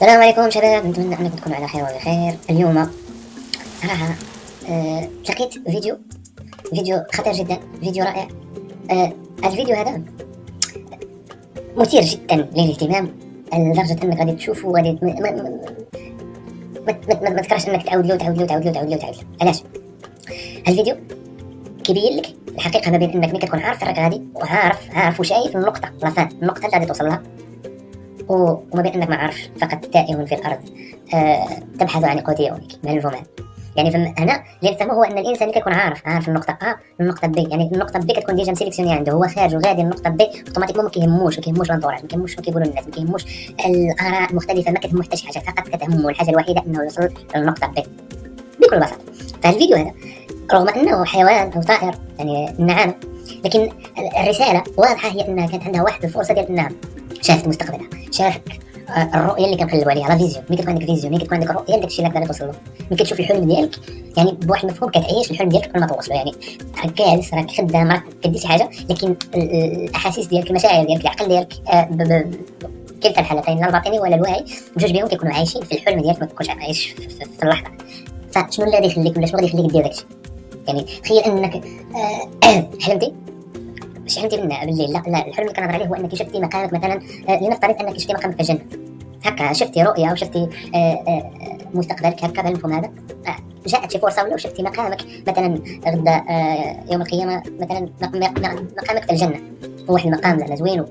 السلام عليكم شباب. نتمنى انكم تكونوا على خير وبخير اليوم صراحة أه لقيت فيديو فيديو خطير جدا فيديو رائع. أه الفيديو هذا مثير جدا للاهتمام. لدرجة أنك غادي تشوفه وغادي ما, ما, تكرهش أنك تعاود له وتعاود له وتعاود له وتعاود له له. علاش؟ الفيديو كيبين لك الحقيقة ما بين أنك كتكون عارف راك غادي وعارف عارف وشايف النقطة لافان النقطة اللي غادي توصل لها. وما بين انك ما عارفش فقط تائه في الأرض. أه تبحث عن قوت يومك من الفمان يعني فهم هنا اللي نفهمه هو أن الإنسان اللي كيكون عارف عارف النقطة A النقطة B يعني النقطة B كتكون déjà مسيليكسيوني عنده هو خارج وغادي النقطة B automatiquement ما كيهموش ما كيهموش ال entourage ما كيهموش شنو كيقولوا الناس ما كيهموش الآراء المختلفه ما كتهمو حتى شي حاجة فقط كتهمو الحاجة الوحيدة إنه يوصل للنقطة B بكل بساطة. فالفيديو هذا رغم أنه حيوان أو طائر يعني النعامه لكن الرسالة واضحة هي إنها كانت عندها واحد الفرصة ديال إنها شافت مستقبلها. شافت الرؤية اللي كنقلبوا عليها la vision ملي كتكون عندك vision ملي كتكون عندك رؤيه لداك الشيء اللي غادي توصل له ملي كتشوف الحلم ديالك يعني بواحد المفهوم كتعيش الحلم ديالك قبل ما توصله يعني راك جالس راك خدام راك كدير شي حاجة لكن الأحاسيس ديالك المشاعر ديالك العقل ديالك آه، كلتا الحالتين لا الباطني ولا الواعي بجوج بهم كيكونوا عايشين في الحلم ديالك ما تكونش عايش في, في, اللحظة. فشنو اللي غادي يخليك ولا شنو غادي يخليك دير داكشي؟ يعني تخيل أنك آه، مش حلمتي بالليل لا لا الحلم اللي كنهضر عليه هو إنك شفتي مقامك مثلا آه، لنفترض إنك شفتي مقامك في الجنه هكا شفتي رؤية وشفتي آه، آه، مستقبلك هكا بهالمفهوم هذا. جاءت شي فرصة ولا شفتي مقامك مثلا غدا يوم القيامة مثلا مقامك في الجنة. هو واحد المقام زعما زوين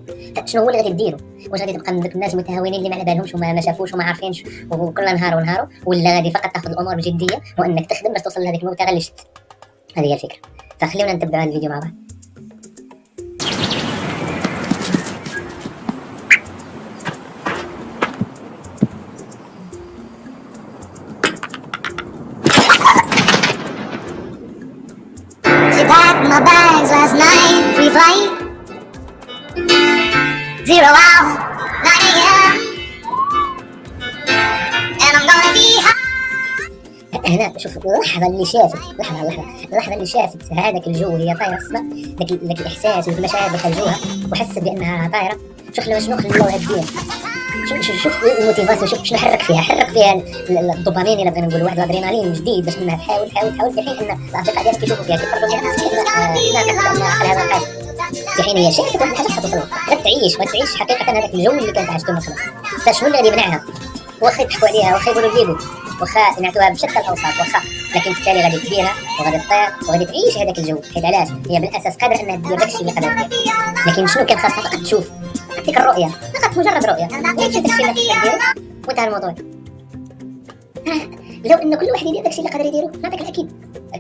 شنو هو اللي غادي ديرو؟ واش غادي تبقى من ذوك الناس المتهاونين اللي ما على بالهمش وما ما شافوش وما عارفينش وكل نهار ونهار ولا غادي فقط تاخذ الأمور بجدية وإنك تخدم باش توصل لهذيك الموتى اللي شفت هذه هي الفكرة. فخليونا نتبعوا هذا الفيديو مع بعض. Packed my bags last night, pre-flight. Zero hour, 9 a.m. And I'm gonna be high. هنا شوف اللحظة اللي شافت لحظة لحظة اللحظة اللي شافت هذاك الجو وهي طايرة في السماء ذاك الإحساس والمشاعر اللي خرجوها وحست بأنها طايرة شوف لو شنو خلوها تدير شوف شوف الموتيفاسيون شوف شنو حرك فيها؟ حرك فيها الدوبامين الا بغينا نقول واحد الأدرينالين جديد باش انها تحاول تحاول تحاول في حين إن الاصدقاء ديالك كيشوفوا فيها كيفرجوا فيها الحاجة في حين هي شافت واحد الحاجة خاصها توصل غادي تعيش غادي تعيش حقيقة هذاك الجو اللي كانت عاشته من قبل فشنو اللي غادي يمنعها واخا يضحكوا عليها واخا يقولوا جيبوا. واخا ينعتوها بشتى الأوصاف. واخا لكن في التالي غادي تديرها وغادي تطير وغادي تعيش هذاك الجو. حيت علاش؟ هي بالأساس قادرة إنها دير داكشي اللي قادره دير لكن شنو كان خاصها؟ فقط تشوف. ديك الرؤيه فقط مجرد رؤية. شفت الشيء اللي ديرو وانتهى الموضوع؟ لو انه كل واحد يدير داكشي اللي قادر يديرو نعطيك الاكيد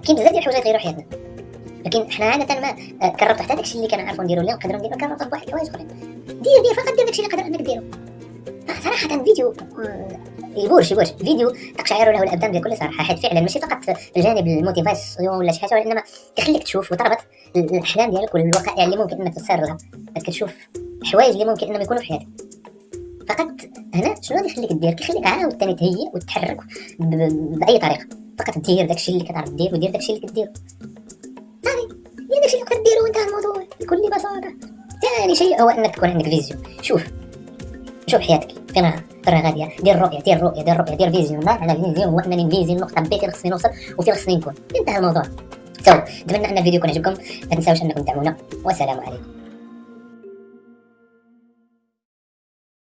كاين بزاف ديال الحوايج يغيروا حياتنا لكن حنا عادة ما آه، كررت حتى داكشي اللي كنعرفوا نديرو اليوم نقدروا نديرو كررت بواحد الحوايج أخرين. دير دير فقط دير داكشي اللي قادر إنك ديرو. صراحة فيديو يبورش يبورش. فيديو تقشعر له الأبدان بكل صراحة. حيت فعلا ماشي فقط في الجانب ال motivation ولا شي حاجة وإنما كيخليك تشوف وتربط الأحلام ديالك والوقائع اللي ممكن إنك تصير لها كتشوف حوايج اللي ممكن إنهم يكونوا في حياتك. فقط هنا شنو غادي يخليك دير كيخليك عاود ثاني تهيئ وتتحرك بأي طريقة. فقط دير داكشي اللي كتعرف دير ودير داكشي اللي كدير صافي هي داكشي اللي تقدر ديرو وانتهى الموضوع بكل بساطة. ثاني شيء هو إنك تكون عندك vision شوف شوف حياتك. فين راها غادية. دير رؤية دير رؤية دير رؤية دير vision لا أنا vision هو إنني vision نقطه B فين خصني نوصل وفين خصني نكون انتهى الموضوع. so اتمنى أن الفيديو يكون عجبكم. ما تنساوش أنكم تدعمونا والسلام عليكم.